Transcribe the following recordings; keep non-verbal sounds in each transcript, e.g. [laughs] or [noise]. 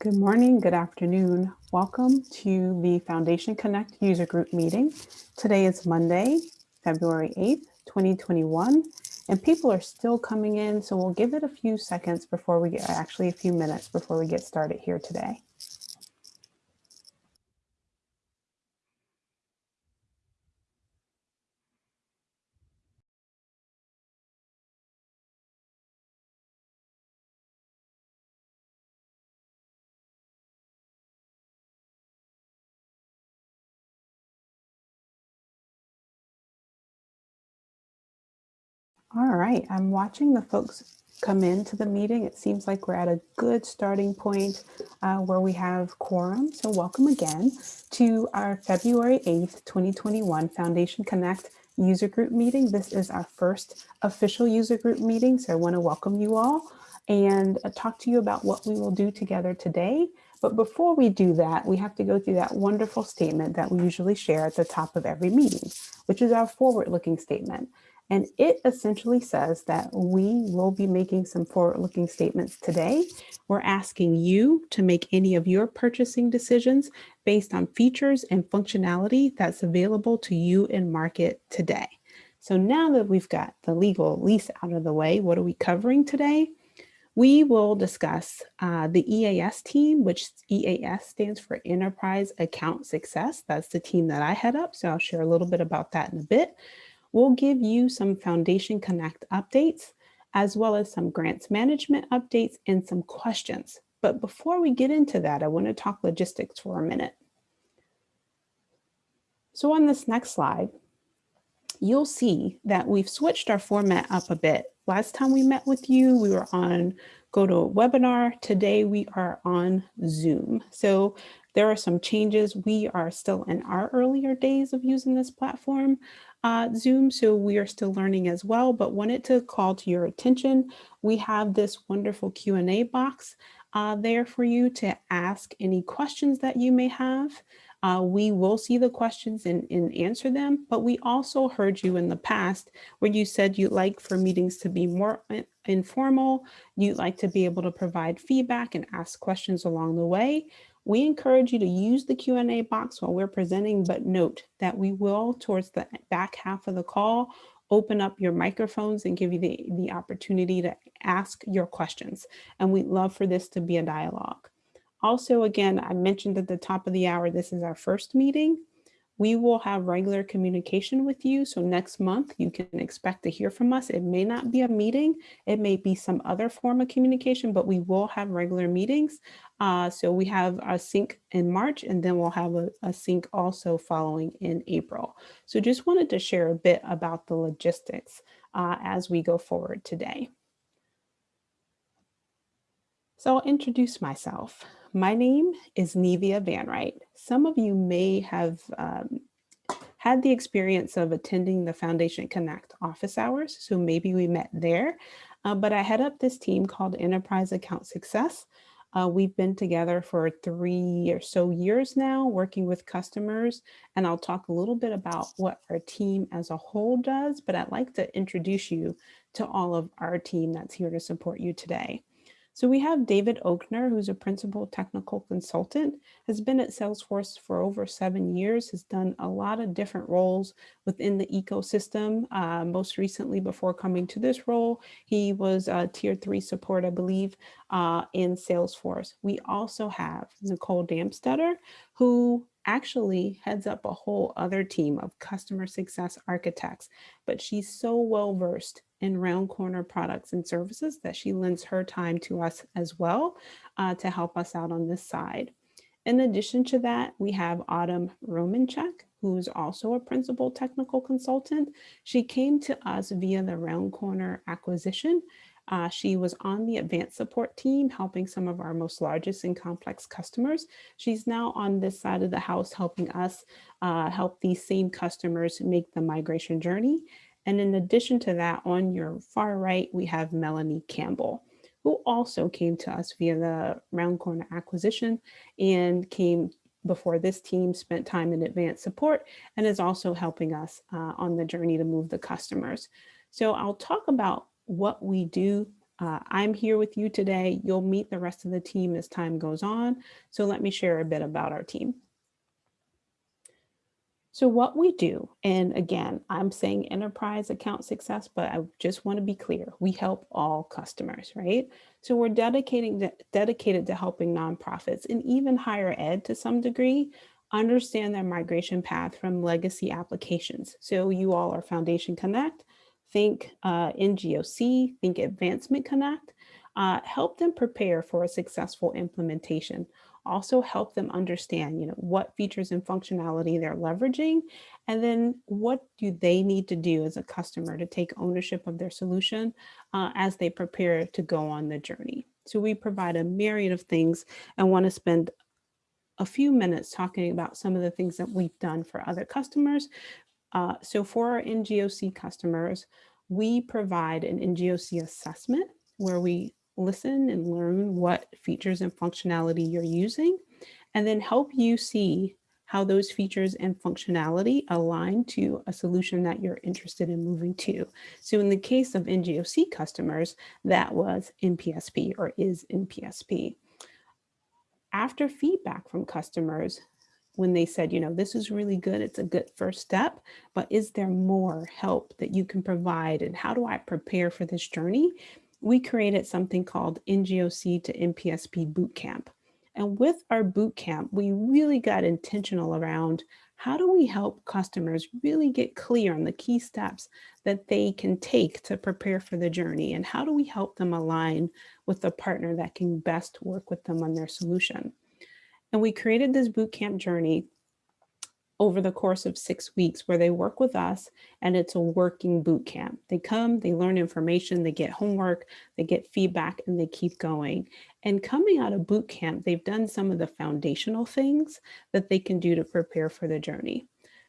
Good morning, good afternoon. Welcome to the Foundation Connect user group meeting. Today is Monday, February 8th, 2021, and people are still coming in, so we'll give it a few seconds before we get, actually a few minutes before we get started here today. All right, I'm watching the folks come into the meeting. It seems like we're at a good starting point uh, where we have quorum. So welcome again to our February 8th, 2021 Foundation Connect user group meeting. This is our first official user group meeting. So I wanna welcome you all and uh, talk to you about what we will do together today. But before we do that, we have to go through that wonderful statement that we usually share at the top of every meeting, which is our forward-looking statement. And it essentially says that we will be making some forward-looking statements today. We're asking you to make any of your purchasing decisions based on features and functionality that's available to you in market today. So now that we've got the legal lease out of the way, what are we covering today? We will discuss uh, the EAS team, which EAS stands for Enterprise Account Success. That's the team that I head up. So I'll share a little bit about that in a bit. We'll give you some Foundation Connect updates, as well as some grants management updates and some questions. But before we get into that, I want to talk logistics for a minute. So on this next slide, you'll see that we've switched our format up a bit. Last time we met with you, we were on GoToWebinar. Today we are on Zoom. So there are some changes. We are still in our earlier days of using this platform, uh, Zoom, so we are still learning as well, but wanted to call to your attention. We have this wonderful Q&A box uh, there for you to ask any questions that you may have. Uh, we will see the questions and, and, answer them, but we also heard you in the past where you said you'd like for meetings to be more informal, you'd like to be able to provide feedback and ask questions along the way. We encourage you to use the Q&A box while we're presenting, but note that we will, towards the back half of the call, open up your microphones and give you the, the opportunity to ask your questions. And we'd love for this to be a dialogue. Also, again, I mentioned at the top of the hour, this is our first meeting. We will have regular communication with you. So next month, you can expect to hear from us. It may not be a meeting. It may be some other form of communication, but we will have regular meetings. Uh, so we have a sync in March, and then we'll have a, a sync also following in April. So just wanted to share a bit about the logistics uh, as we go forward today. So I'll introduce myself. My name is Nevia Van Wright. Some of you may have um, had the experience of attending the Foundation Connect office hours, so maybe we met there. Uh, but I head up this team called Enterprise Account Success. Uh, we've been together for three or so years now, working with customers, and I'll talk a little bit about what our team as a whole does, but I'd like to introduce you to all of our team that's here to support you today. So we have David Oakner, who's a principal technical consultant, has been at Salesforce for over seven years, has done a lot of different roles within the ecosystem. Uh, most recently, before coming to this role, he was a tier three support, I believe, uh, in Salesforce. We also have Nicole Damstetter, who actually heads up a whole other team of customer success architects, but she's so well versed in round corner products and services that she lends her time to us as well uh, to help us out on this side. In addition to that, we have Autumn Romanchuk, who's also a principal technical consultant. She came to us via the Round Corner acquisition. Uh, she was on the advanced support team, helping some of our most largest and complex customers. She's now on this side of the house, helping us uh, help these same customers make the migration journey. And in addition to that, on your far right, we have Melanie Campbell, who also came to us via the Round Corner acquisition and came before this team, spent time in advanced support, and is also helping us uh, on the journey to move the customers. So I'll talk about what we do Uh, I'm here with you today. You'll meet the rest of the team as time goes on. So let me share a bit about our team. So what we do, and again, I'm saying enterprise account success, but I just want to be clear, we help all customers, right? So we're dedicating to, dedicated to helping nonprofits and even higher ed to some degree understand their migration path from legacy applications. So you all are Foundation Connect, think uh, NGOC, think Advancement Connect, uh, help them prepare for a successful implementation also help them understand, you know, what features and functionality they're leveraging, and then what do they need to do as a customer to take ownership of their solution uh, as they prepare to go on the journey. So we provide a myriad of things and want to spend a few minutes talking about some of the things that we've done for other customers. Uh, so for our NGOC customers, we provide an NGOC assessment where we listen and learn what features and functionality you're using, and then help you see how those features and functionality align to a solution that you're interested in moving to. So in the case of NGOC customers, that was NPSP or is NPSP. After feedback from customers, when they said, you know, this is really good, it's a good first step, but is there more help that you can provide and how do I prepare for this journey? we created something called NGOC to NPSP Bootcamp. And with our bootcamp, we really got intentional around how do we help customers really get clear on the key steps that they can take to prepare for the journey? And how do we help them align with the partner that can best work with them on their solution? And we created this bootcamp journey over the course of six weeks where they work with us and it's a working boot camp. They come, they learn information, they get homework, they get feedback and they keep going. And coming out of boot camp, they've done some of the foundational things that they can do to prepare for the journey.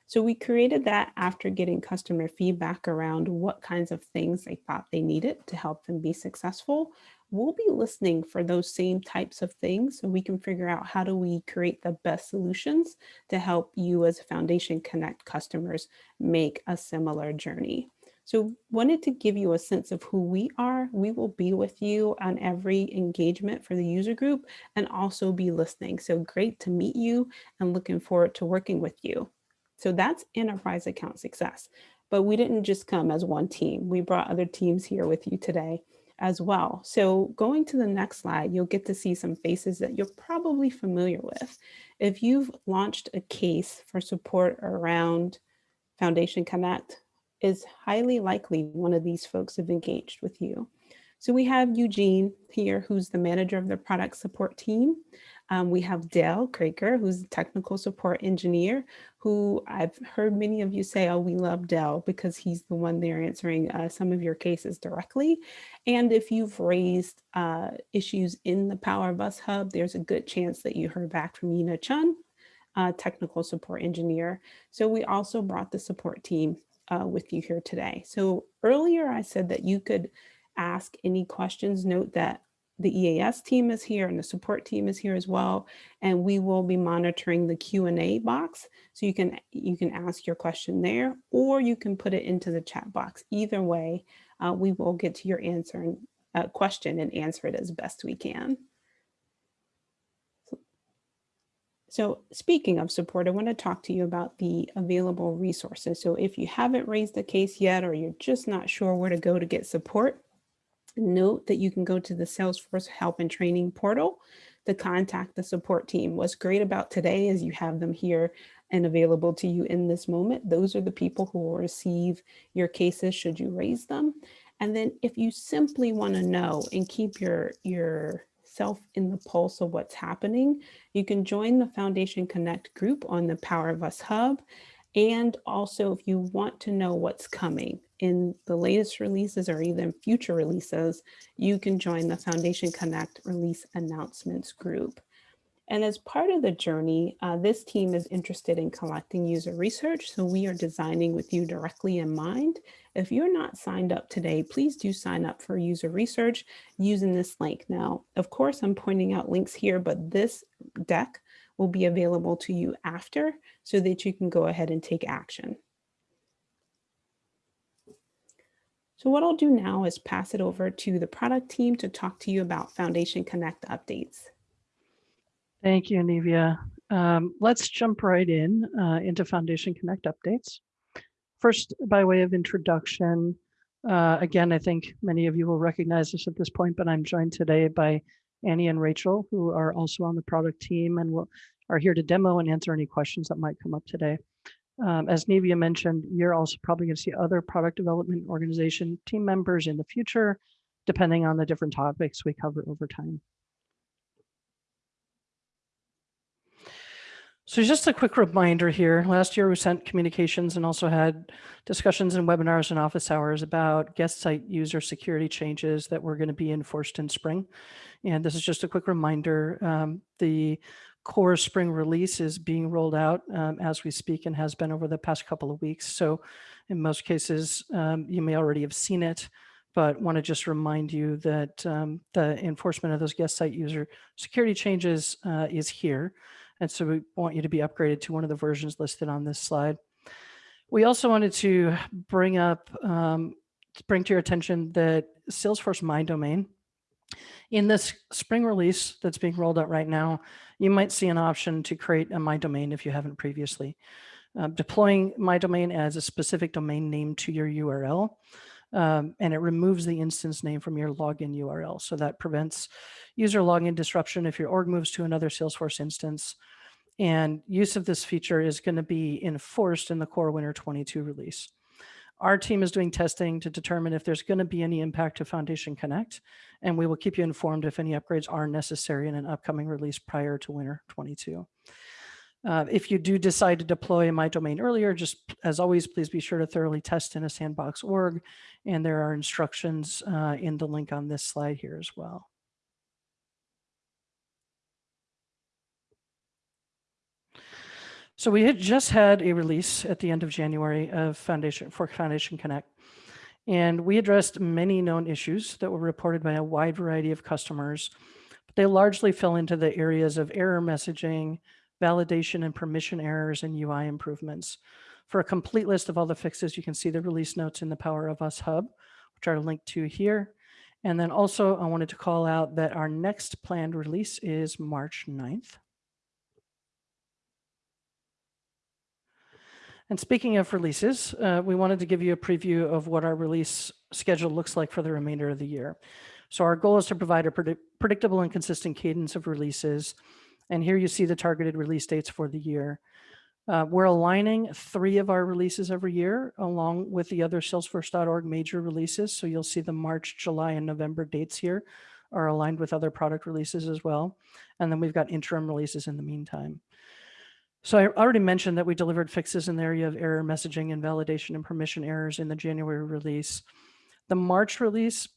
So we created that after getting customer feedback around what kinds of things they thought they needed to help them be successful we'll be listening for those same types of things so we can figure out how do we create the best solutions to help you as a Foundation Connect customers make a similar journey. So wanted to give you a sense of who we are. We will be with you on every engagement for the user group and also be listening. So great to meet you and looking forward to working with you. So that's enterprise account success. But we didn't just come as one team. We brought other teams here with you today as well. So going to the next slide, you'll get to see some faces that you're probably familiar with. If you've launched a case for support around Foundation Connect, is highly likely one of these folks have engaged with you. So we have Eugene here, who's the manager of the product support team. Um, we have Dale Kraker, who's a technical support engineer, who I've heard many of you say, oh, we love Dell because he's the one there answering uh, some of your cases directly. And if you've raised uh, issues in the Power of Us Hub, there's a good chance that you heard back from Yina Chun, uh, technical support engineer. So we also brought the support team uh, with you here today. So earlier I said that you could ask any questions. Note that the EAS team is here and the support team is here as well. And we will be monitoring the Q&A box. So you can, you can ask your question there, or you can put it into the chat box. Either way, uh, we will get to your answer and uh, question and answer it as best we can. So, speaking of support, I want to talk to you about the available resources. So if you haven't raised a case yet, or you're just not sure where to go to get support, Note that you can go to the Salesforce Help and Training portal to contact the support team. What's great about today is you have them here and available to you in this moment. Those are the people who will receive your cases should you raise them. And then if you simply want to know and keep your, your self in the pulse of what's happening, you can join the Foundation Connect group on the Power of Us Hub. And also if you want to know what's coming, in the latest releases or even future releases, you can join the Foundation Connect release announcements group. And as part of the journey, uh, this team is interested in collecting user research, so we are designing with you directly in mind. If you're not signed up today, please do sign up for user research using this link. Now, of course, I'm pointing out links here, but this deck will be available to you after so that you can go ahead and take action. So what I'll do now is pass it over to the product team to talk to you about Foundation Connect updates. Thank you, Nevia. Um, let's jump right in uh, into Foundation Connect updates. First, by way of introduction, uh, again, I think many of you will recognize this at this point, but I'm joined today by Annie and Rachel, who are also on the product team and will, are here to demo and answer any questions that might come up today. Um, as Nevia mentioned, you're also probably going to see other product development organization team members in the future, depending on the different topics we cover over time. So just a quick reminder here, last year we sent communications and also had discussions and webinars and office hours about guest site user security changes that were going to be enforced in spring. And this is just a quick reminder, um, the core spring release is being rolled out um, as we speak and has been over the past couple of weeks. So in most cases, um, you may already have seen it, but want to just remind you that um, the enforcement of those guest site user security changes uh, is here. And so we want you to be upgraded to one of the versions listed on this slide. We also wanted to bring up, um, bring to your attention that Salesforce My Domain in this spring release that's being rolled out right now, you might see an option to create a My Domain if you haven't previously. Uh, deploying My Domain as a specific domain name to your URL, um, and it removes the instance name from your login URL. So that prevents user login disruption if your org moves to another Salesforce instance. And use of this feature is going to be enforced in the core Winter 22 release. Our team is doing testing to determine if there's going to be any impact to Foundation Connect, and we will keep you informed if any upgrades are necessary in an upcoming release prior to winter 22. Uh, if you do decide to deploy in my domain earlier, just as always, please be sure to thoroughly test in a sandbox org, and there are instructions uh, in the link on this slide here as well. So we had just had a release at the end of January of Foundation for Foundation Connect. And we addressed many known issues that were reported by a wide variety of customers. But they largely fell into the areas of error messaging, validation and permission errors, and UI improvements. For a complete list of all the fixes, you can see the release notes in the Power of Us Hub, which are linked to here. And then also I wanted to call out that our next planned release is March 9th. And speaking of releases, uh, we wanted to give you a preview of what our release schedule looks like for the remainder of the year. So our goal is to provide a predict predictable and consistent cadence of releases. And here you see the targeted release dates for the year. Uh, we're aligning three of our releases every year along with the other salesforce.org major releases. So you'll see the March, July, and November dates here are aligned with other product releases as well. And then we've got interim releases in the meantime. So I already mentioned that we delivered fixes in the area of error messaging and validation and permission errors in the January release. The March release,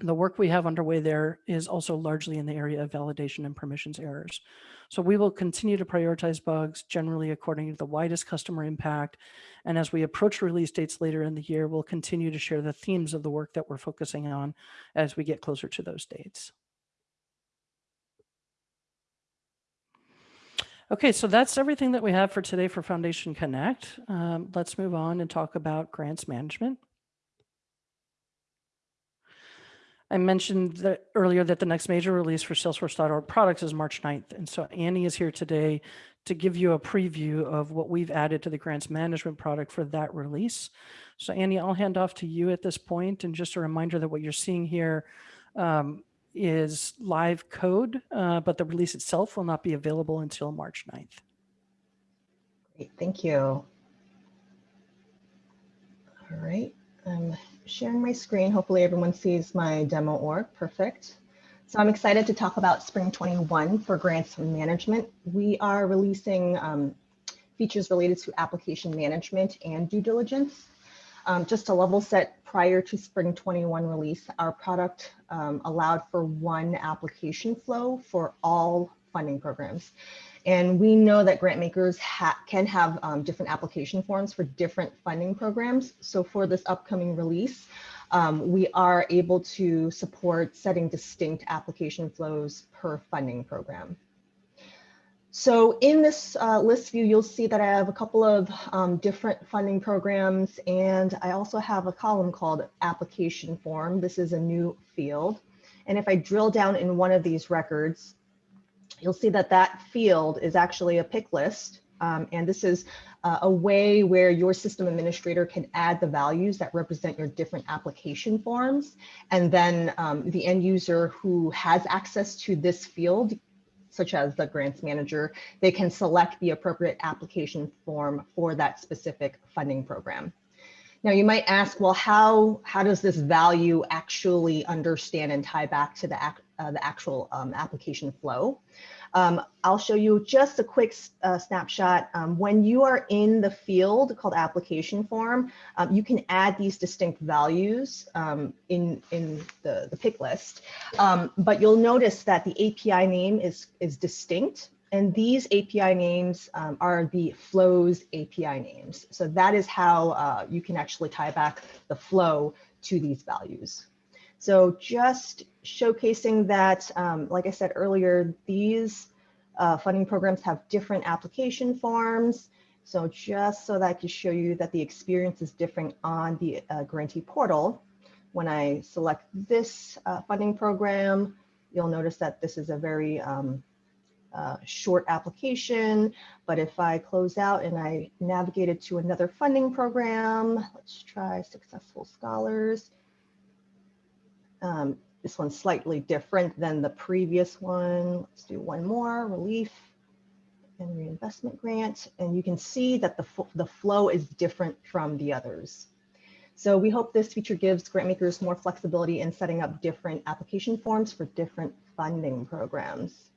the work we have underway there is also largely in the area of validation and permissions errors. So we will continue to prioritize bugs generally according to the widest customer impact. And as we approach release dates later in the year, we'll continue to share the themes of the work that we're focusing on as we get closer to those dates. Okay, so that's everything that we have for today for Foundation Connect. Um, let's move on and talk about grants management. I mentioned that earlier that the next major release for Salesforce.org products is March 9th. And so Annie is here today to give you a preview of what we've added to the grants management product for that release. So Annie, I'll hand off to you at this point and just a reminder that what you're seeing here um, is live code, uh, but the release itself will not be available until March 9th. Great, thank you. All right, I'm sharing my screen. Hopefully everyone sees my demo org, perfect. So I'm excited to talk about Spring 21 for grants management. We are releasing um, features related to application management and due diligence. Um, just to level set prior to Spring 21 release, our product um, allowed for one application flow for all funding programs. And we know that grant makers ha can have um, different application forms for different funding programs. So for this upcoming release, um, we are able to support setting distinct application flows per funding program. So in this uh, list view, you'll see that I have a couple of um, different funding programs, and I also have a column called application form. This is a new field. And if I drill down in one of these records, you'll see that that field is actually a pick list. Um, and this is uh, a way where your system administrator can add the values that represent your different application forms. And then um, the end user who has access to this field such as the grants manager, they can select the appropriate application form for that specific funding program. Now you might ask, well, how, how does this value actually understand and tie back to the, uh, the actual um, application flow? Um, I'll show you just a quick uh, snapshot. Um, when you are in the field called application form, um, you can add these distinct values um, in, in the, the pick list. Um, but you'll notice that the API name is, is distinct. And these API names um, are the flows API names. So that is how uh, you can actually tie back the flow to these values. So just showcasing that, um, like I said earlier, these uh, funding programs have different application forms. So just so that I can show you that the experience is different on the uh, grantee portal, when I select this uh, funding program, you'll notice that this is a very um, uh, short application, but if I close out and I navigate it to another funding program, let's try Successful Scholars. Um, this one's slightly different than the previous one. Let's do one more, relief and reinvestment grant. And you can see that the, the flow is different from the others. So we hope this feature gives grantmakers more flexibility in setting up different application forms for different funding programs.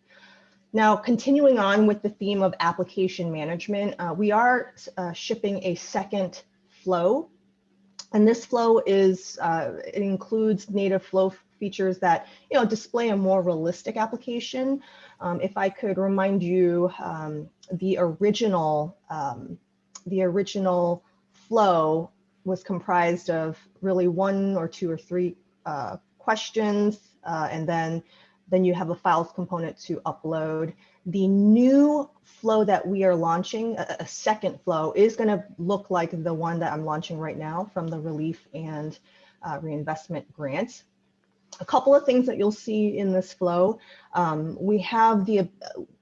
Now, continuing on with the theme of application management, uh, we are uh, shipping a second flow. And this flow is, uh, it includes native flow features that, you know, display a more realistic application. Um, if I could remind you, um, the original, um, the original flow was comprised of really one or two or three uh, questions, uh, and then then you have a files component to upload. The new flow that we are launching, a, a second flow, is going to look like the one that I'm launching right now from the relief and uh, reinvestment grants. a couple of things that you'll see in this flow. Um, we have the,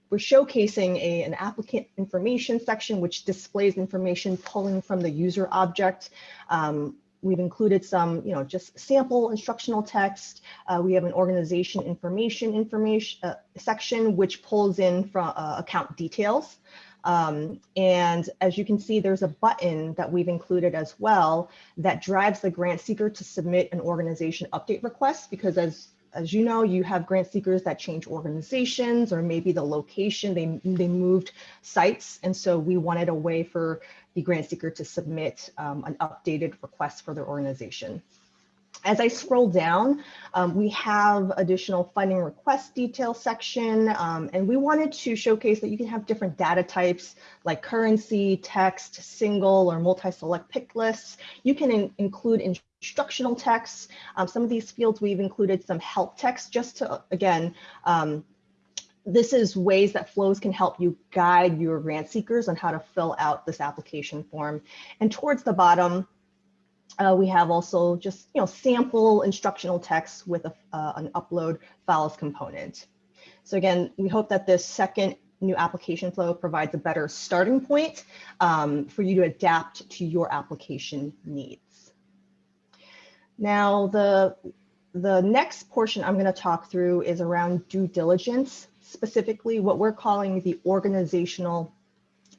we're showcasing a, an applicant information section, which displays information pulling from the user object. Um, we've included some, you know, just sample instructional text. Uh, we have an organization information information uh, section, which pulls in from uh, account details. Um, and as you can see, there's a button that we've included as well that drives the grant seeker to submit an organization update request because as as you know, you have grant seekers that change organizations or maybe the location, they, they moved sites. And so we wanted a way for the grant seeker to submit um, an updated request for their organization. As I scroll down, um, we have additional funding request detail section, um, and we wanted to showcase that you can have different data types like currency, text, single or multi-select pick lists. You can in include instructional text. Um, some of these fields we've included some help text just to, again, um, this is ways that flows can help you guide your grant seekers on how to fill out this application form. And towards the bottom, uh, we have also just you know sample instructional text with a, uh, an upload files component. So again, we hope that this second new application flow provides a better starting point um, for you to adapt to your application needs. Now, the, the next portion I'm going to talk through is around due diligence, specifically what we're calling the organizational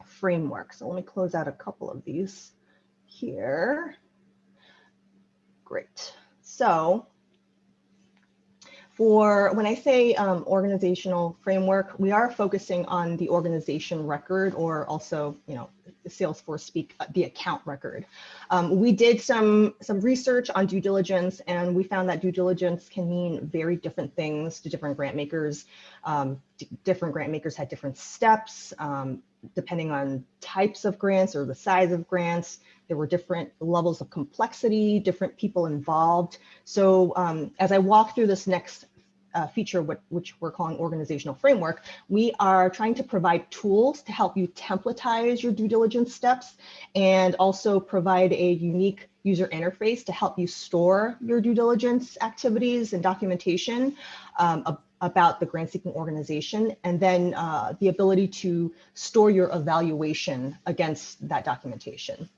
framework. So let me close out a couple of these here. Great. So for when I say um, organizational framework, we are focusing on the organization record or also, you know, Salesforce speak uh, the account record. Um, we did some some research on due diligence and we found that due diligence can mean very different things to different grant makers. Um, different grant makers had different steps um, depending on types of grants or the size of grants. There were different levels of complexity, different people involved. So um, as I walk through this next uh, feature, which we're calling organizational framework, we are trying to provide tools to help you templatize your due diligence steps and also provide a unique user interface to help you store your due diligence activities and documentation um, about the grant seeking organization, and then uh, the ability to store your evaluation against that documentation.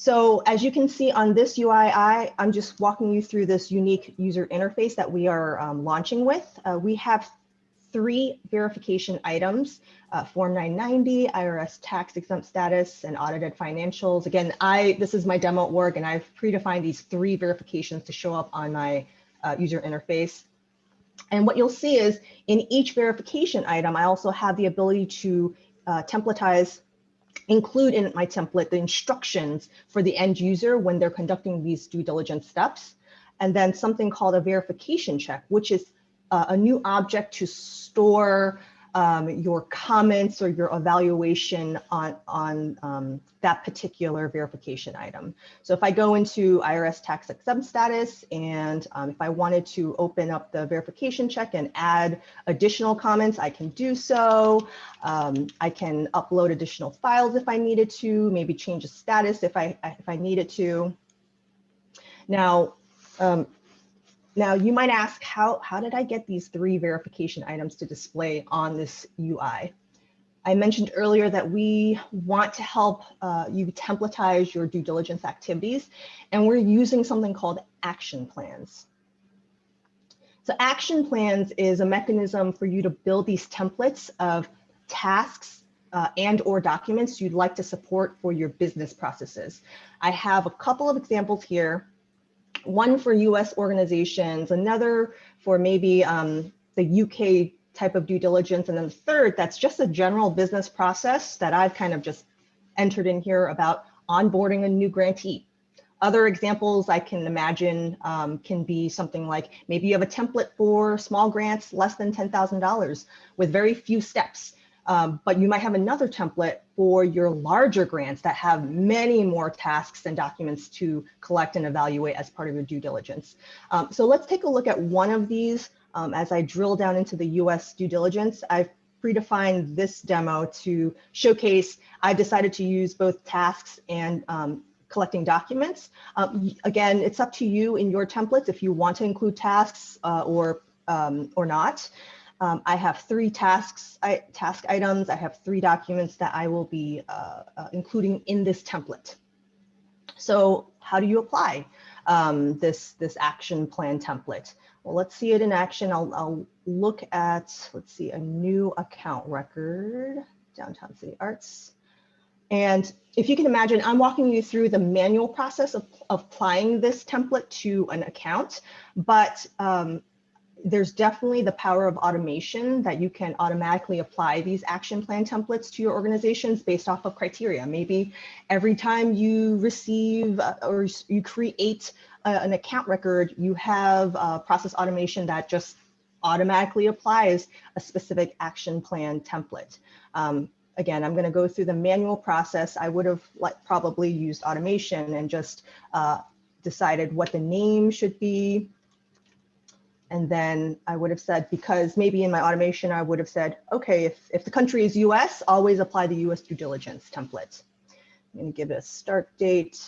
So as you can see on this UI, I, am just walking you through this unique user interface that we are um, launching with. Uh, we have three verification items, uh, Form 990, IRS tax exempt status, and audited financials. Again, I this is my demo org, and I've predefined these three verifications to show up on my uh, user interface. And what you'll see is in each verification item, I also have the ability to uh, templatize include in my template the instructions for the end user when they're conducting these due diligence steps. And then something called a verification check, which is uh, a new object to store um, your comments or your evaluation on, on um, that particular verification item. So if I go into IRS tax exempt status and um, if I wanted to open up the verification check and add additional comments, I can do so. Um, I can upload additional files if I needed to, maybe change the status if I, if I needed to. Now, um, now you might ask, how, how did I get these three verification items to display on this UI? I mentioned earlier that we want to help uh, you templatize your due diligence activities, and we're using something called action plans. So action plans is a mechanism for you to build these templates of tasks uh, and or documents you'd like to support for your business processes. I have a couple of examples here one for US organizations, another for maybe um, the UK type of due diligence, and then the third that's just a general business process that I've kind of just entered in here about onboarding a new grantee. Other examples I can imagine um, can be something like maybe you have a template for small grants less than $10,000 with very few steps. Um, but you might have another template for your larger grants that have many more tasks and documents to collect and evaluate as part of your due diligence. Um, so let's take a look at one of these um, as I drill down into the US due diligence. I've predefined this demo to showcase, I've decided to use both tasks and um, collecting documents. Um, again, it's up to you in your templates if you want to include tasks uh, or, um, or not. Um, I have three tasks, I, task items. I have three documents that I will be uh, uh, including in this template. So how do you apply um, this, this action plan template? Well, let's see it in action. I'll, I'll look at, let's see, a new account record, Downtown City Arts. And if you can imagine, I'm walking you through the manual process of, of applying this template to an account, but um, there's definitely the power of automation that you can automatically apply these action plan templates to your organizations based off of criteria. Maybe every time you receive uh, or you create uh, an account record, you have a process automation that just automatically applies a specific action plan template. Um, again, I'm going to go through the manual process. I would have like probably used automation and just uh, decided what the name should be, and then I would have said, because maybe in my automation, I would have said, okay, if, if the country is US, always apply the US due diligence template. I'm gonna give it a start date.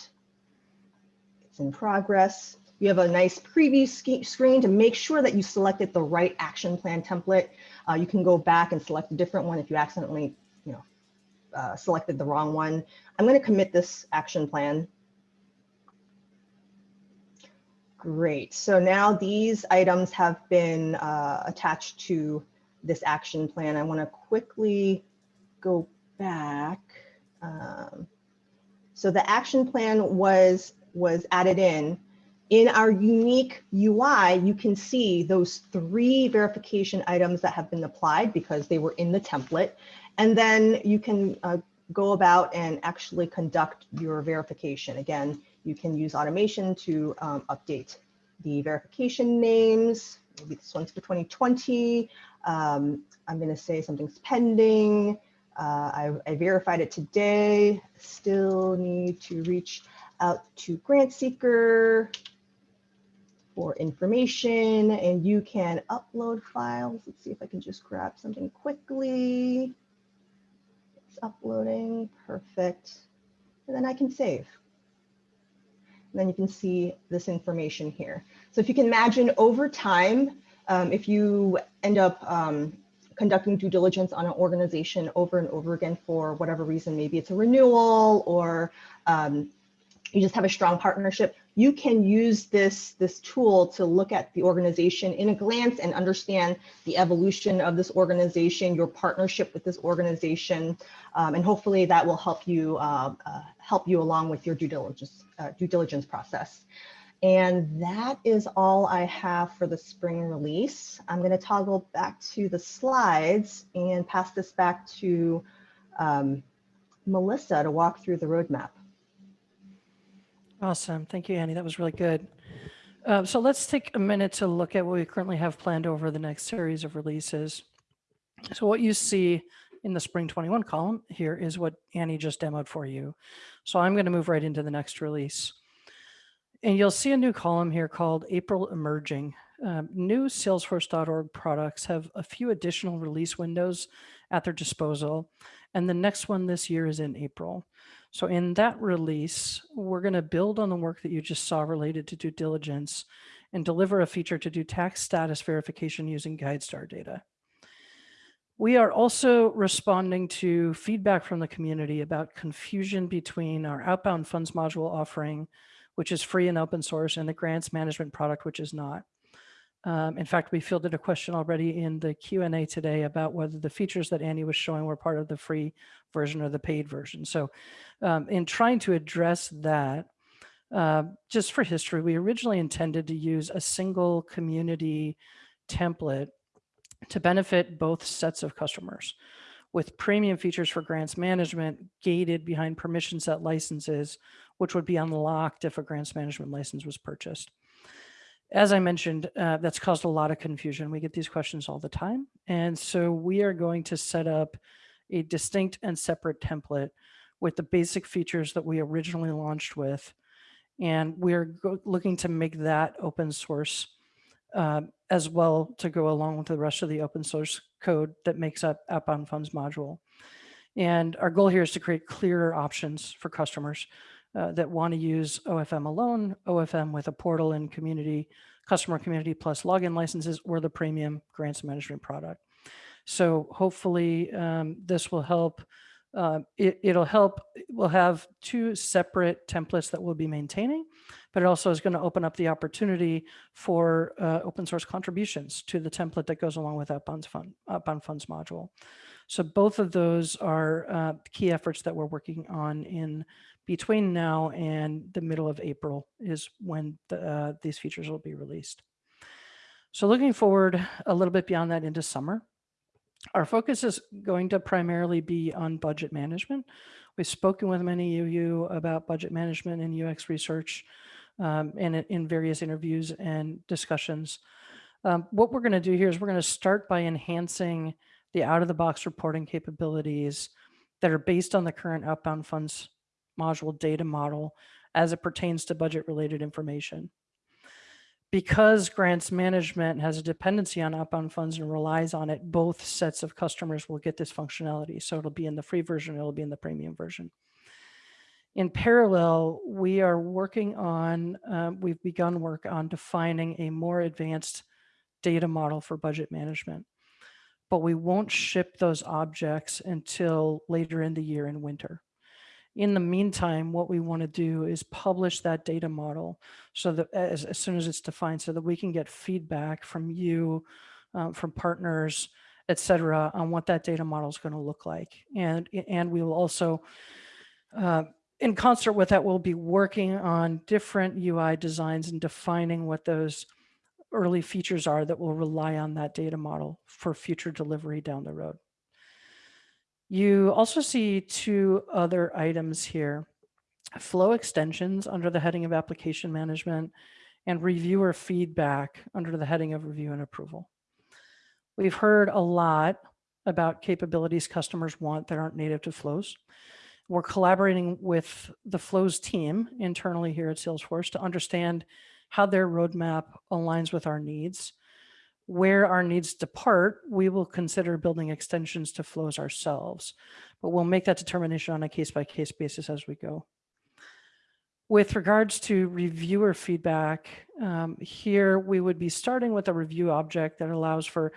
It's in progress. You have a nice preview screen to make sure that you selected the right action plan template. Uh, you can go back and select a different one if you accidentally you know, uh, selected the wrong one. I'm gonna commit this action plan Great. So now these items have been uh, attached to this action plan. I want to quickly go back. Um, so the action plan was was added in. In our unique UI, you can see those three verification items that have been applied because they were in the template. And then you can uh, go about and actually conduct your verification. Again, you can use automation to um, update the verification names. Maybe this one's for 2020. Um, I'm going to say something's pending. Uh, I, I, verified it today. Still need to reach out to grant seeker. for information and you can upload files. Let's see if I can just grab something quickly. It's uploading, perfect. And then I can save. And then you can see this information here. So if you can imagine over time, um, if you end up um, conducting due diligence on an organization over and over again for whatever reason, maybe it's a renewal or um, you just have a strong partnership, you can use this, this tool to look at the organization in a glance and understand the evolution of this organization, your partnership with this organization, um, and hopefully that will help you uh, uh, help you along with your due diligence uh, due diligence process. And that is all I have for the spring release. I'm going to toggle back to the slides and pass this back to um, Melissa to walk through the roadmap. Awesome. Thank you, Annie. That was really good. Uh, so let's take a minute to look at what we currently have planned over the next series of releases. So what you see in the spring 21 column here is what Annie just demoed for you. So I'm going to move right into the next release. And you'll see a new column here called April Emerging. Um, new Salesforce.org products have a few additional release windows at their disposal. And the next one this year is in April. So in that release, we're going to build on the work that you just saw related to due diligence and deliver a feature to do tax status verification using GuideStar data. We are also responding to feedback from the community about confusion between our outbound funds module offering, which is free and open source, and the grants management product, which is not. Um, in fact, we fielded a question already in the Q&A today about whether the features that Annie was showing were part of the free version or the paid version. So um, in trying to address that, uh, just for history, we originally intended to use a single community template to benefit both sets of customers with premium features for grants management gated behind permission set licenses, which would be unlocked if a grants management license was purchased as I mentioned, uh, that's caused a lot of confusion. We get these questions all the time. And so we are going to set up a distinct and separate template with the basic features that we originally launched with. And we're looking to make that open source uh, as well to go along with the rest of the open source code that makes up outbound funds module. And our goal here is to create clearer options for customers uh, that want to use OFM alone, OFM with a portal and community, customer community plus login licenses, or the premium grants management product. So hopefully um, this will help. Uh, it, it'll help. We'll have two separate templates that we'll be maintaining, but it also is going to open up the opportunity for uh, open source contributions to the template that goes along with Outbound, fund, Outbound Funds module. So both of those are uh, key efforts that we're working on in between now and the middle of April is when the, uh, these features will be released. So looking forward a little bit beyond that into summer, our focus is going to primarily be on budget management. We've spoken with many of you about budget management and UX research um, and in various interviews and discussions. Um, what we're going to do here is we're going to start by enhancing the out-of-the-box reporting capabilities that are based on the current outbound funds module data model as it pertains to budget related information. Because grants management has a dependency on outbound funds and relies on it, both sets of customers will get this functionality. So it'll be in the free version, it'll be in the premium version. In parallel, we are working on, uh, we've begun work on defining a more advanced data model for budget management, but we won't ship those objects until later in the year in winter. In the meantime, what we want to do is publish that data model so that as, as soon as it's defined so that we can get feedback from you, um, from partners, et cetera, on what that data model is going to look like. And, and we will also, uh, in concert with that, we'll be working on different UI designs and defining what those early features are that will rely on that data model for future delivery down the road. You also see two other items here, flow extensions under the heading of application management and reviewer feedback under the heading of review and approval. We've heard a lot about capabilities customers want that aren't native to flows. We're collaborating with the flows team internally here at Salesforce to understand how their roadmap aligns with our needs. Where our needs depart, we will consider building extensions to flows ourselves, but we'll make that determination on a case by case basis as we go. With regards to reviewer feedback, um, here we would be starting with a review object that allows for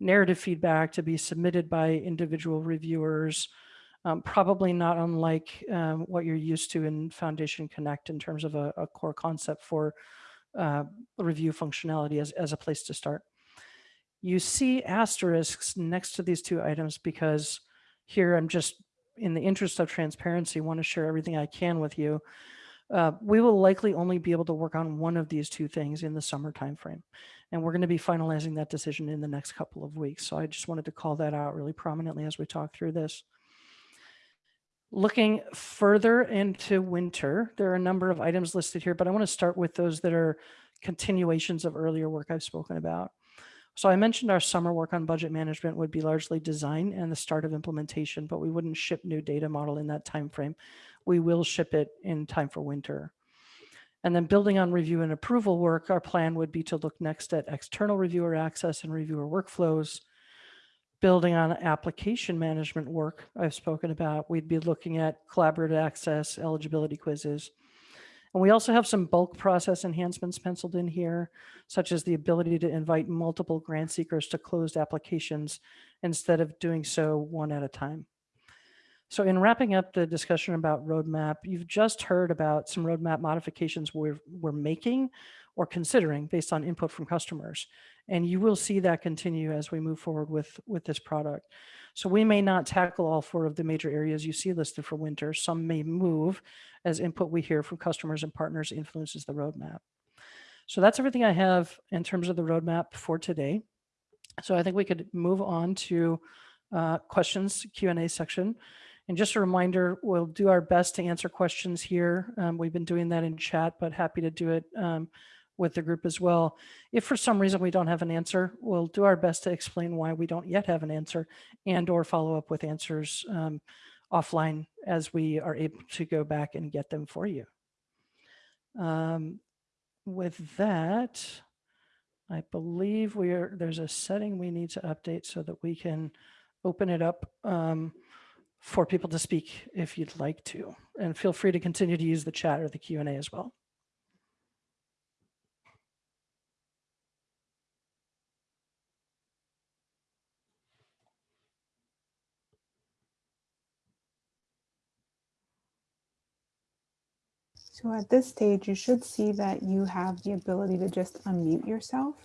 narrative feedback to be submitted by individual reviewers, um, probably not unlike um, what you're used to in Foundation Connect in terms of a, a core concept for uh, review functionality as, as a place to start. You see asterisks next to these two items because here I'm just in the interest of transparency, want to share everything I can with you. Uh, we will likely only be able to work on one of these two things in the summer timeframe. And we're going to be finalizing that decision in the next couple of weeks. So I just wanted to call that out really prominently as we talk through this. Looking further into winter, there are a number of items listed here, but I want to start with those that are continuations of earlier work I've spoken about. So I mentioned our summer work on budget management would be largely design and the start of implementation, but we wouldn't ship new data model in that time frame. We will ship it in time for winter. And then building on review and approval work, our plan would be to look next at external reviewer access and reviewer workflows. Building on application management work I've spoken about, we'd be looking at collaborative access, eligibility quizzes. And we also have some bulk process enhancements penciled in here, such as the ability to invite multiple grant seekers to closed applications instead of doing so one at a time. So in wrapping up the discussion about roadmap, you've just heard about some roadmap modifications we're, we're making or considering based on input from customers. And you will see that continue as we move forward with, with this product. So we may not tackle all four of the major areas you see listed for winter. Some may move as input we hear from customers and partners influences the roadmap. So that's everything I have in terms of the roadmap for today. So I think we could move on to uh, questions Q&A section. And just a reminder, we'll do our best to answer questions here. Um, we've been doing that in chat, but happy to do it um, with the group as well. If for some reason we don't have an answer, we'll do our best to explain why we don't yet have an answer and or follow up with answers um, offline as we are able to go back and get them for you. Um, with that, I believe we are, there's a setting we need to update so that we can open it up um, for people to speak if you'd like to. And feel free to continue to use the chat or the Q&A as well. So at this stage, you should see that you have the ability to just unmute yourself.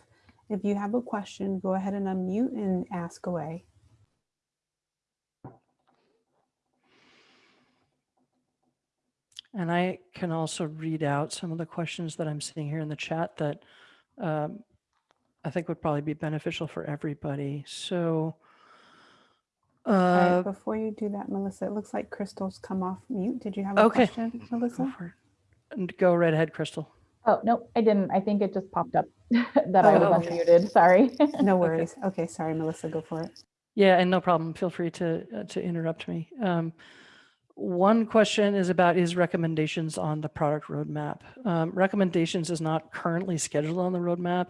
If you have a question, go ahead and unmute and ask away. And I can also read out some of the questions that I'm seeing here in the chat that um, I think would probably be beneficial for everybody. So uh, right, before you do that, Melissa, it looks like Crystal's come off mute. Did you have a Okay. question, Melissa? For it. And go right ahead, Crystal. Oh, no, I didn't. I think it just popped up [laughs] that I Oh, was okay. unmuted. Sorry. No [laughs] worries. Okay, sorry, Melissa, go for it. Yeah, and no problem. Feel free to uh, to interrupt me. Um, one question is about is recommendations on the product roadmap. Um, recommendations is not currently scheduled on the roadmap.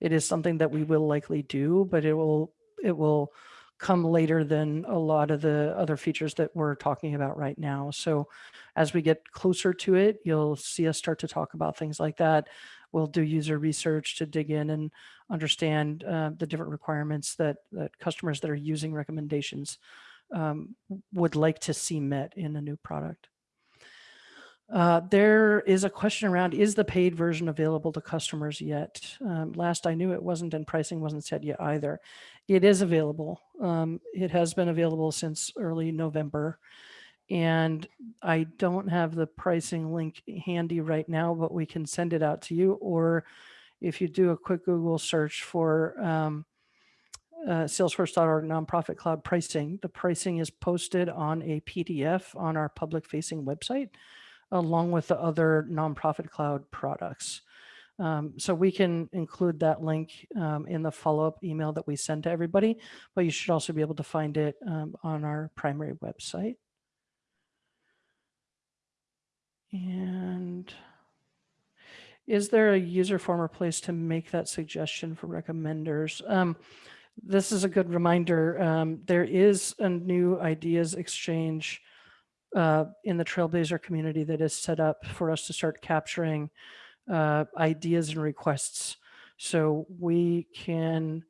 It is something that we will likely do, but it will it will come later than a lot of the other features that we're talking about right now. So as we get closer to it, you'll see us start to talk about things like that. We'll do user research to dig in and understand uh, the different requirements that, that customers that are using recommendations um, would like to see met in a new product. Uh, there is a question around, is the paid version available to customers yet? Um, last I knew it wasn't and pricing wasn't set yet either. It is available. Um, it has been available since early November. And I don't have the pricing link handy right now, but we can send it out to you. Or if you do a quick Google search for um, uh, salesforce.org nonprofit cloud pricing, the pricing is posted on a PDF on our public facing website along with the other nonprofit cloud products. Um, so we can include that link um, in the follow-up email that we send to everybody, but you should also be able to find it um, on our primary website. And Is there a user form or place to make that suggestion for recommenders? Um, this is a good reminder. Um, there is a new ideas exchange uh, in the Trailblazer community that is set up for us to start capturing uh, ideas and requests. So we can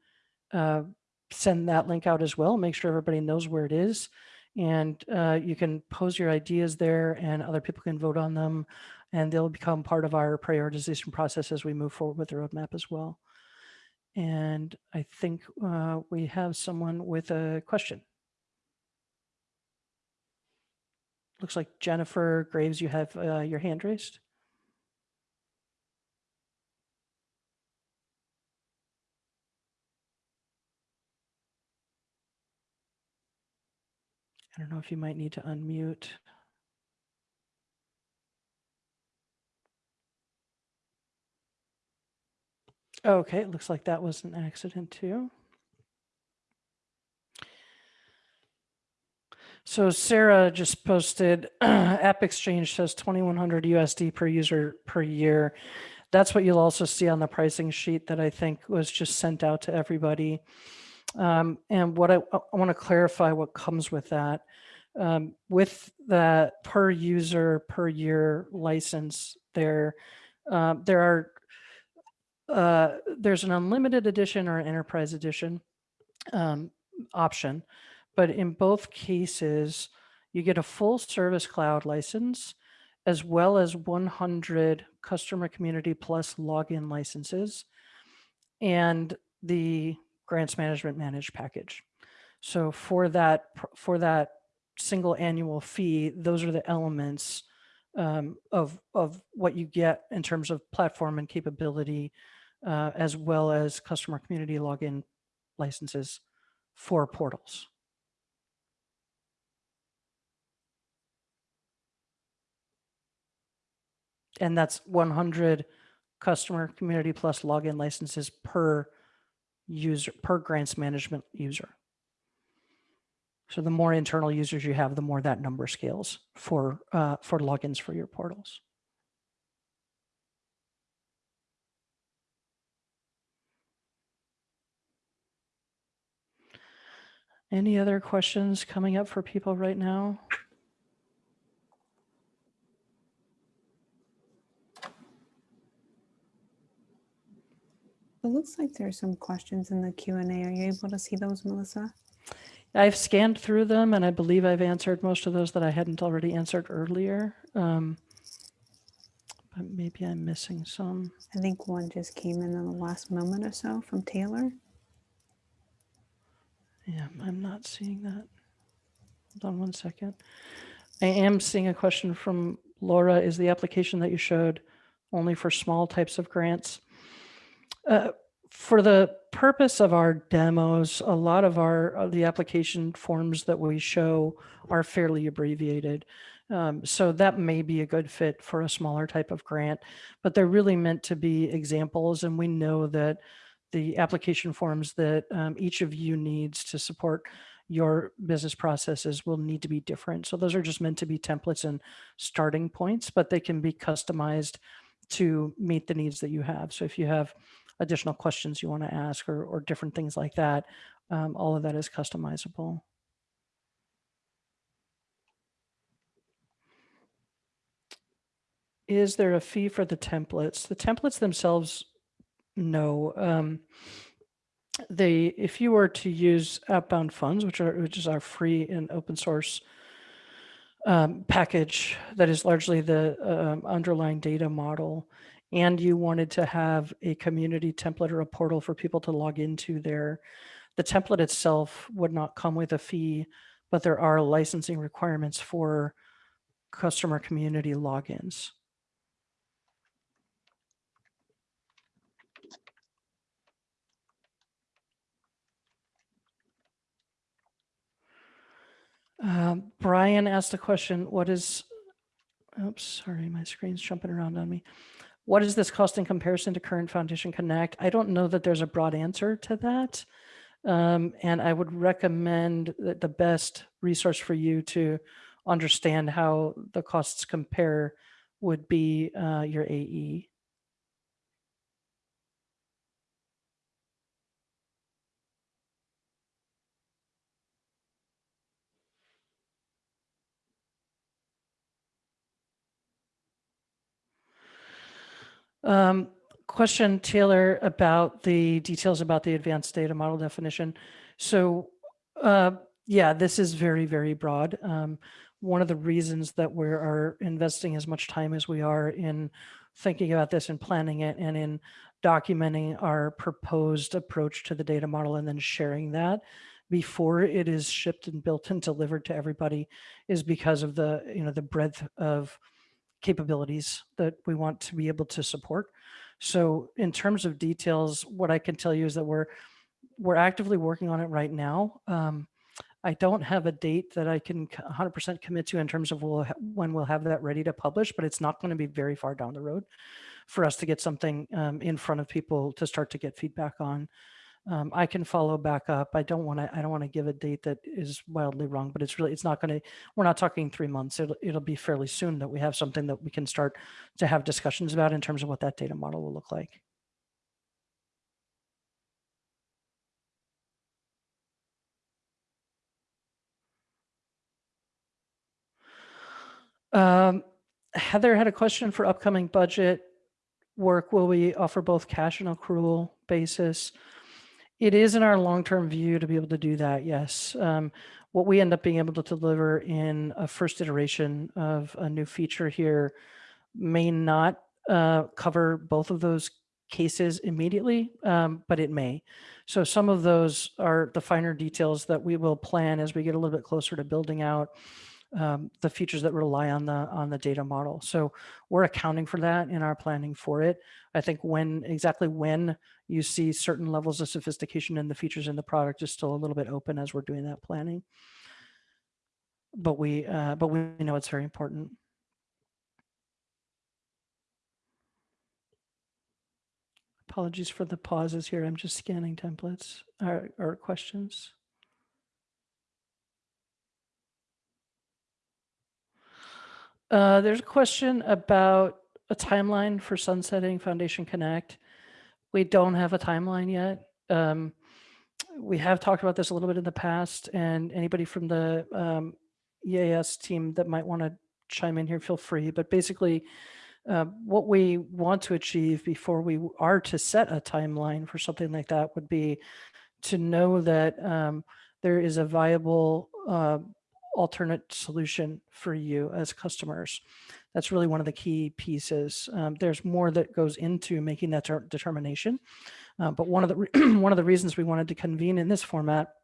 uh, send that link out as well, make sure everybody knows where it is. And uh, you can pose your ideas there and other people can vote on them and they'll become part of our prioritization process as we move forward with the roadmap as well. And I think uh, we have someone with a question. Looks like Jennifer Graves, you have uh, your hand raised. I don't know if you might need to unmute. Okay, it looks like that was an accident too. So Sarah just posted [clears throat] App Exchange says 2100 USD per user per year. That's what you'll also see on the pricing sheet that I think was just sent out to everybody. Um, and what I, I want to clarify what comes with that. Um, with that per user per year license there, uh, there are uh, there's an unlimited edition or an enterprise edition um, option, but in both cases, you get a full service cloud license as well as 100 customer community plus login licenses and the grants management managed package. So for that, for that single annual fee, those are the elements um, of, of what you get in terms of platform and capability, uh, as well as customer community login licenses for portals. And that's 100 customer community plus login licenses per user, per grants management user. So the more internal users you have, the more that number scales for, uh, for logins for your portals. Any other questions coming up for people right now? It looks like there's some questions in the Q and A. Are you able to see those, Melissa? I've scanned through them and I believe I've answered most of those that I hadn't already answered earlier. Um, but maybe I'm missing some. I think one just came in in the last moment or so from Taylor. Yeah, I'm not seeing that. Hold on one second. I am seeing a question from Laura. Is the application that you showed only for small types of grants? Uh, for the purpose of our demos, a lot of our the application forms that we show are fairly abbreviated. Um, so that may be a good fit for a smaller type of grant, but they're really meant to be examples. And we know that the application forms that um, each of you needs to support your business processes will need to be different. So those are just meant to be templates and starting points, but they can be customized to meet the needs that you have. So if you have additional questions you want to ask or, or different things like that. Um, all of that is customizable. Is there a fee for the templates? The templates themselves, no. Um, they, if you were to use outbound funds, which are which is our free and open source um, package that is largely the um, underlying data model, and you wanted to have a community template or a portal for people to log into there, the template itself would not come with a fee, but there are licensing requirements for customer community logins. Um, Brian asked a question, what is, oops, sorry, my screen's jumping around on me. What does this cost in comparison to current Foundation Connect? I don't know that there's a broad answer to that. Um, and I would recommend that the best resource for you to understand how the costs compare would be uh, your AE. Um, question, Taylor, about the details about the advanced data model definition. So, uh, yeah, this is very, very broad. Um, one of the reasons that we are investing as much time as we are in thinking about this and planning it and in documenting our proposed approach to the data model and then sharing that before it is shipped and built and delivered to everybody is because of the, you know, the breadth of capabilities that we want to be able to support. So in terms of details, what I can tell you is that we're we're actively working on it right now. Um, I don't have a date that I can 100% commit to in terms of we'll when we'll have that ready to publish, but it's not going to be very far down the road for us to get something um, in front of people to start to get feedback on. Um, I can follow back up. I don't want to. I don't want to give a date that is wildly wrong, but it's really. It's not going to. We're not talking three months. It'll. It'll be fairly soon that we have something that we can start to have discussions about in terms of what that data model will look like. Um, Heather had a question for upcoming budget work. Will we offer both cash and accrual basis? It is in our long-term view to be able to do that, yes. Um, what we end up being able to deliver in a first iteration of a new feature here may not uh, cover both of those cases immediately, um, but it may. So some of those are the finer details that we will plan as we get a little bit closer to building out um, the features that rely on the on the data model. So we're accounting for that in our planning for it. I think when exactly when you see certain levels of sophistication in the features in the product is still a little bit open as we're doing that planning. But we uh, but we know it's very important. Apologies for the pauses here. I'm just scanning templates or, or questions. Uh, there's a question about a timeline for sunsetting Foundation Connect. We don't have a timeline yet. Um, we have talked about this a little bit in the past, and anybody from the um, EAS team that might want to chime in here, feel free. But basically, uh, what we want to achieve before we are to set a timeline for something like that would be to know that um, there is a viable uh, alternate solution for you as customers. That's really one of the key pieces. Um, there's more that goes into making that determination. Uh, but one of the [clears throat] one of the reasons we wanted to convene in this format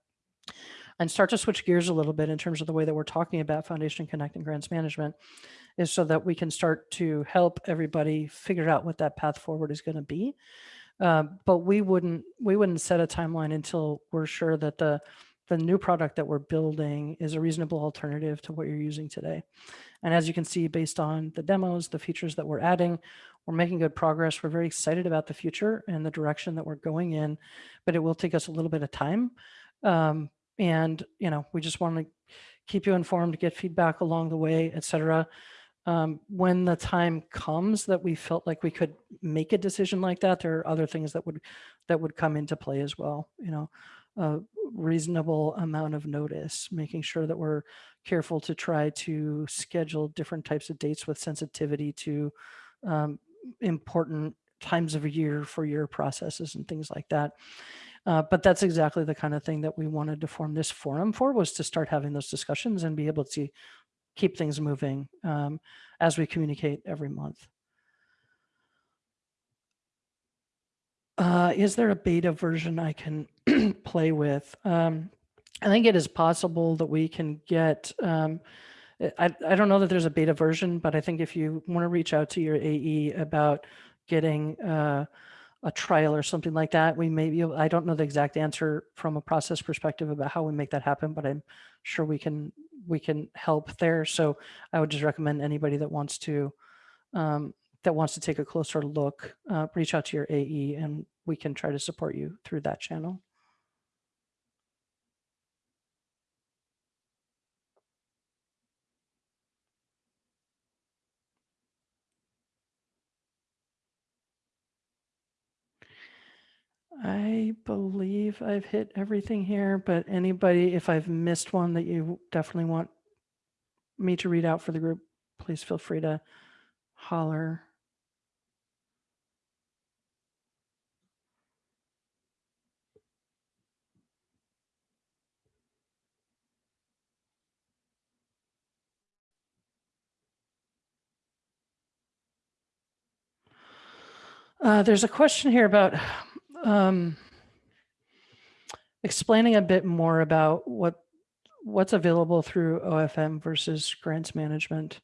and start to switch gears a little bit in terms of the way that we're talking about Foundation Connect and grants management is so that we can start to help everybody figure out what that path forward is going to be. Uh, but we wouldn't we wouldn't set a timeline until we're sure that the the new product that we're building is a reasonable alternative to what you're using today. And as you can see, based on the demos, the features that we're adding, we're making good progress. We're very excited about the future and the direction that we're going in, but it will take us a little bit of time. Um, and, you know, we just want to keep you informed, get feedback along the way, et cetera. Um, when the time comes that we felt like we could make a decision like that, there are other things that would that would come into play as well. You know, a reasonable amount of notice, making sure that we're careful to try to schedule different types of dates with sensitivity to um, important times of year for your processes and things like that. Uh, but that's exactly the kind of thing that we wanted to form this forum for was to start having those discussions and be able to keep things moving um, as we communicate every month. Uh, is there a beta version I can [clears throat] play with? Um, I think it is possible that we can get, um, I, I don't know that there's a beta version, but I think if you want to reach out to your AE about getting uh, a trial or something like that, we may be, I don't know the exact answer from a process perspective about how we make that happen, but I'm sure we can, we can help there. So I would just recommend anybody that wants to um, that wants to take a closer look, uh, reach out to your AE and we can try to support you through that channel. I believe I've hit everything here, but anybody, if I've missed one that you definitely want me to read out for the group, please feel free to holler. Uh, there's a question here about um, explaining a bit more about what what's available through OFM versus grants management.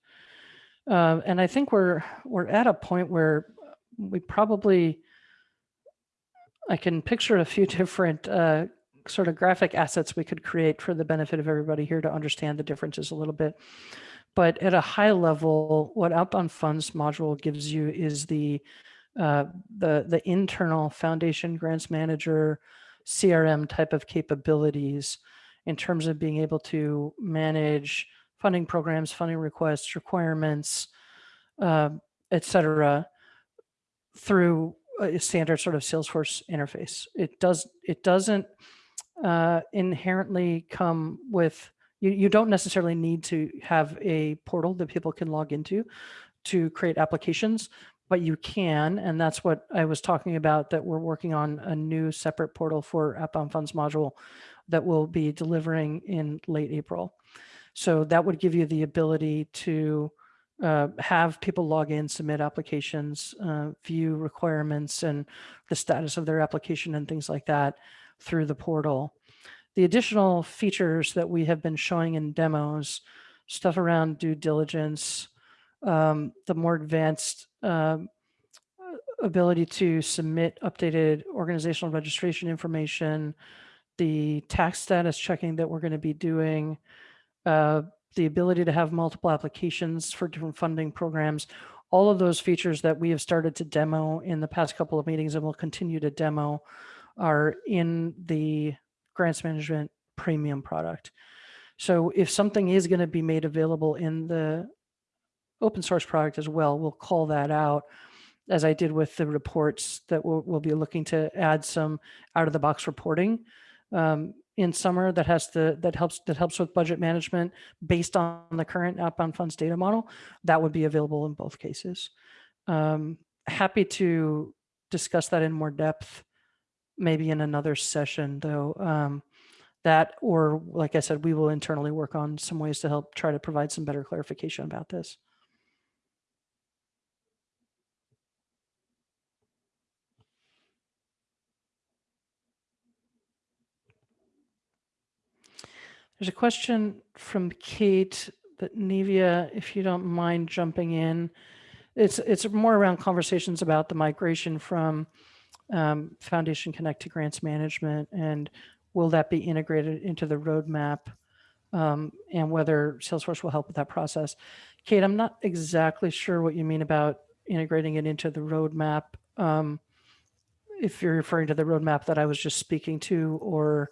Uh, and I think we're we're at a point where we probably I can picture a few [laughs] different uh, sort of graphic assets we could create for the benefit of everybody here to understand the differences a little bit. But at a high level, what Outbound Funds module gives you is the uh, the the internal foundation grants manager CRM type of capabilities in terms of being able to manage funding programs, funding requests, requirements, uh, et cetera, through a standard sort of Salesforce interface. It does it doesn't uh, inherently come with you, you don't necessarily need to have a portal that people can log into to create applications, but you can, and that's what I was talking about, that we're working on a new separate portal for Outbound Funds module that will be delivering in late April. So that would give you the ability to uh, have people log in, submit applications, uh, view requirements and the status of their application and things like that through the portal. The additional features that we have been showing in demos, stuff around due diligence, um, the more advanced um, ability to submit updated organizational registration information, the tax status checking that we're going to be doing, uh, the ability to have multiple applications for different funding programs, all of those features that we have started to demo in the past couple of meetings and will continue to demo are in the grants management premium product. So if something is going to be made available in the open source product as well, we'll call that out as I did with the reports that we'll, we'll be looking to add some out of the box reporting um, in summer that has the that helps that helps with budget management based on the current outbound funds data model. That would be available in both cases. Um, happy to discuss that in more depth maybe in another session though. Um, that or like I said, we will internally work on some ways to help try to provide some better clarification about this. There's a question from Kate, but Nevia, if you don't mind jumping in, it's it's more around conversations about the migration from um, Foundation Connect to grants management and will that be integrated into the roadmap um, and whether Salesforce will help with that process. Kate, I'm not exactly sure what you mean about integrating it into the roadmap. Um, if you're referring to the roadmap that I was just speaking to, or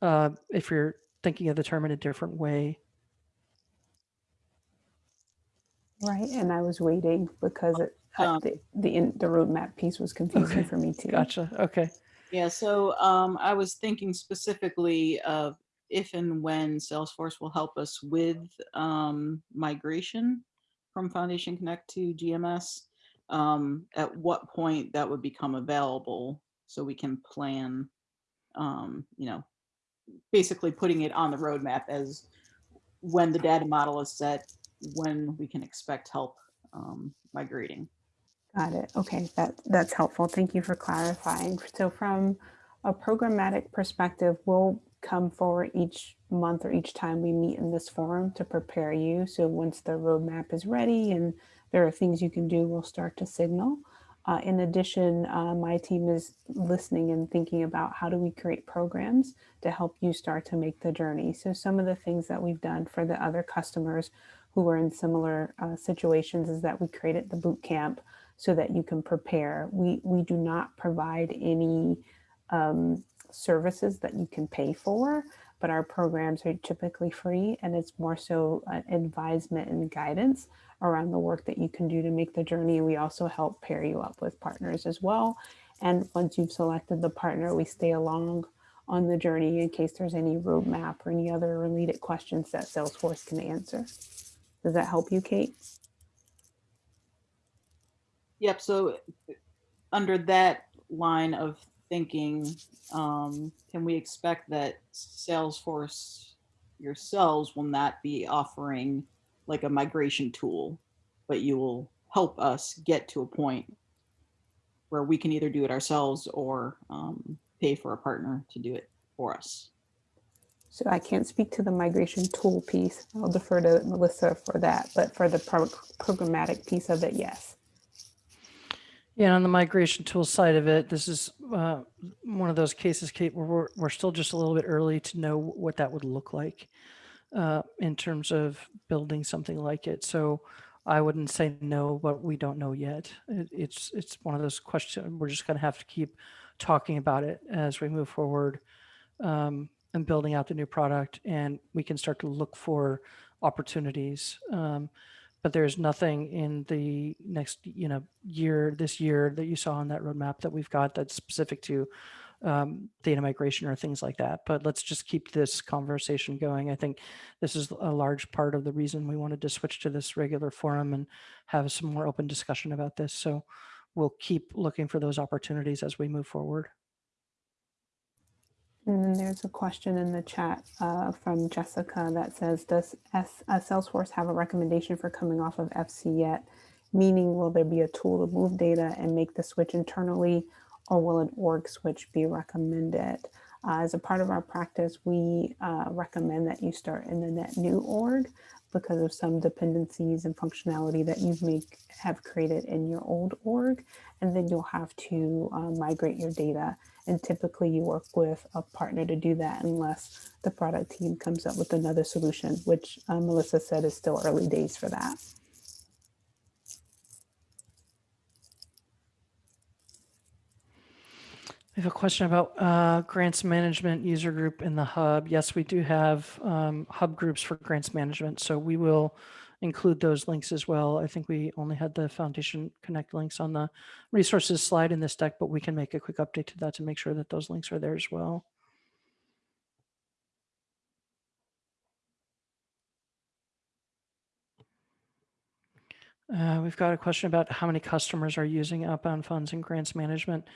uh, if you're thinking of the term in a different way. Right, and I was waiting because it, Um, the the, in, the roadmap piece was confusing Okay, for me too. Gotcha. Okay. Yeah, so um, I was thinking specifically of if and when Salesforce will help us with um, migration from Foundation Connect to GMS. Um, at what point that would become available so we can plan, um, you know, basically putting it on the roadmap as when the data model is set, when we can expect help um, migrating. Got it. Okay, that that's helpful. Thank you for clarifying. So from a programmatic perspective, we'll come forward each month or each time we meet in this forum to prepare you. So once the roadmap is ready and there are things you can do, we'll start to signal. Uh, in addition, uh, my team is listening and thinking about how do we create programs to help you start to make the journey. So some of the things that we've done for the other customers who are in similar uh, situations is that we created the boot camp so that you can prepare. We, we do not provide any um, services that you can pay for, but our programs are typically free and it's more so advisement and guidance around the work that you can do to make the journey. We also help pair you up with partners as well. And once you've selected the partner, we stay along on the journey in case there's any roadmap or any other related questions that Salesforce can answer. Does that help you, Kate? Yep, so under that line of thinking, um, can we expect that Salesforce yourselves will not be offering like a migration tool, but you will help us get to a point where we can either do it ourselves or um, pay for a partner to do it for us. So I can't speak to the migration tool piece. I'll defer to Melissa for that, but for the pro- programmatic piece of it, yes. Yeah, on the migration tool side of it, this is uh, one of those cases, Kate, where we're, we're still just a little bit early to know what that would look like uh, in terms of building something like it. So I wouldn't say no, but we don't know yet. It, it's it's one of those questions. We're just going to have to keep talking about it as we move forward um, and building out the new product, and we can start to look for opportunities. Um, but there's nothing in the next you know year this year that you saw on that roadmap that we've got that's specific to um, data migration or things like that. But let's just keep this conversation going. I think this is a large part of the reason we wanted to switch to this regular forum and have some more open discussion about this. So we'll keep looking for those opportunities as we move forward And then there's a question in the chat uh, from Jessica that says, does S, uh, Salesforce have a recommendation for coming off of FC yet? Meaning, will there be a tool to move data and make the switch internally, or will an org switch be recommended? Uh, as a part of our practice, we uh, recommend that you start in the net new org because of some dependencies and functionality that you may have created in your old org. And then you'll have to uh, migrate your data and typically you work with a partner to do that unless the product team comes up with another solution, which uh, Melissa said is still early days for that. We have a question about uh, grants management user group in the hub. Yes, we do have um, hub groups for grants management, so we will include those links as well. I think we only had the Foundation Connect links on the resources slide in this deck, but we can make a quick update to that to make sure that those links are there as well. Uh, we've got a question about how many customers are using outbound funds and grants management.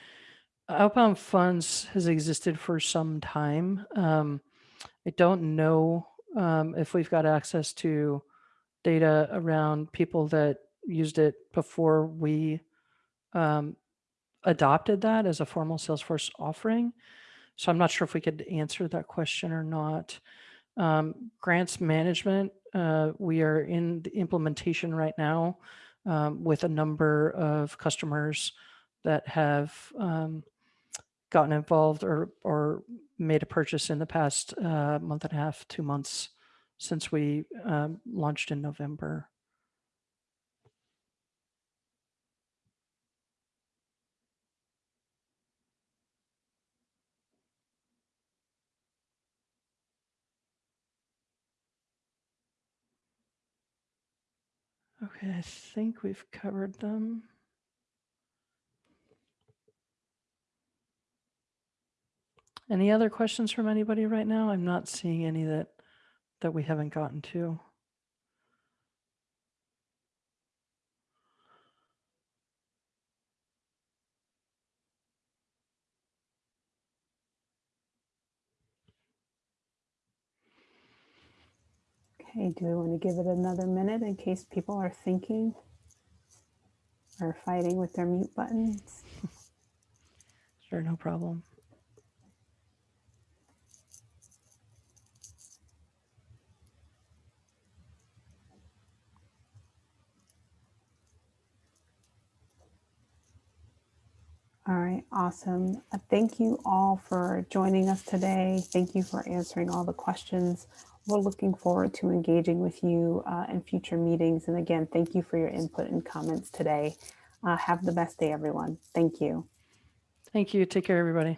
Outbound funds has existed for some time. Um, I don't know um, if we've got access to data around people that used it before we um, adopted that as a formal Salesforce offering. So I'm not sure if we could answer that question or not. Um, grants management, uh, we are in the implementation right now um, with a number of customers that have um, gotten involved or, or made a purchase in the past uh, month and a half, two months since we um, launched in November. Okay, I think we've covered them. Any other questions from anybody right now? I'm not seeing any that that we haven't gotten to. Okay, do we want to give it another minute in case people are thinking or fighting with their mute buttons? [laughs] Sure, no problem. All right, awesome. Uh, Thank you all for joining us today. Thank you for answering all the questions. We're looking forward to engaging with you uh, in future meetings. And again, thank you for your input and comments today. Uh, have the best day, everyone. Thank you. Thank you. Take care, everybody.